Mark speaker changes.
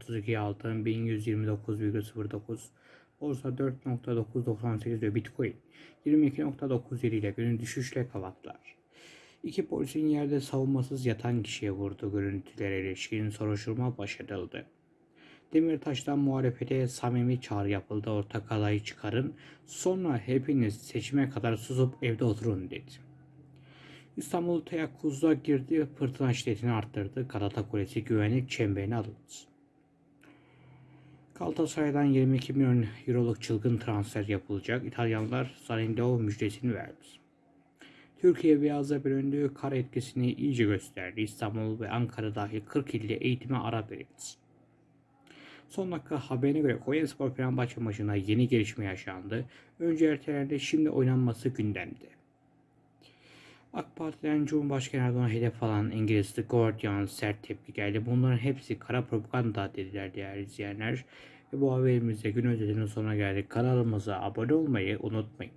Speaker 1: Türkiye altın 1129,09 Borsa 4.998 diyor Bitcoin 22.97 ile günün düşüşle kapattılar. İki polisin yerde savunmasız yatan kişiye vurduğu görüntülere ilişkin soruşturma başlatıldı. Demirtaş'tan muhalefete samimi çağrı yapıldı. Ortak adayı çıkarın. Sonra hepiniz seçime kadar susup evde oturun dedi. İstanbul teyakkuzda girdi. Fırtına şiddetini arttırdı. Galata Kulesi güvenlik çemberine alındı. Galatasaray'dan 22 milyon euroluk çılgın transfer yapılacak. İtalyanlar Zalindao müjdesini verdi. Türkiye Beyaz'a bölündüğü kar etkisini iyice gösterdi. İstanbul ve Ankara dahil 40 ilde eğitime ara verildi. Son dakika haberine göre Konyaspor Fenerbahçe maçında yeni gelişme yaşandı. Önce ertelendi, şimdi oynanması gündemde. AK Parti'den Cumhurbaşkanı Erdoğan'a hedef alan İngiliz The Guardian sert tepki geldi. Bunların hepsi kara propaganda dediler değerli izleyenler. Ve bu haberimizde gün özetinin sonuna geldik. Kanalımıza abone olmayı unutmayın.